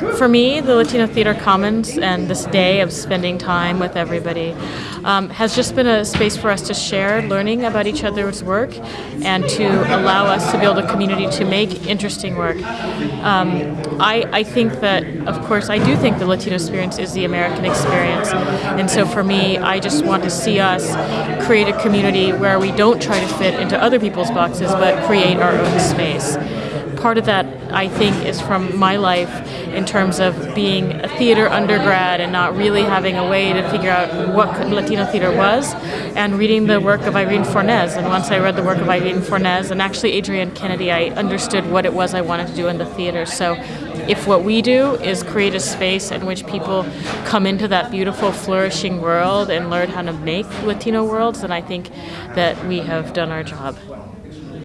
for me, the Latino Theater Commons and this day of spending time with everybody um, has just been a space for us to share learning about each other's work and to allow us to build a community to make interesting work. Um, I, I think that, of course, I do think the Latino experience is the American experience. And so for me, I just want to see us create a community where we don't try to fit into other people's boxes, but create our own space part of that, I think, is from my life in terms of being a theater undergrad and not really having a way to figure out what Latino theater was, and reading the work of Irene Fornés. And once I read the work of Irene Fornés and actually Adrienne Kennedy, I understood what it was I wanted to do in the theater. So if what we do is create a space in which people come into that beautiful, flourishing world and learn how to make Latino worlds, then I think that we have done our job.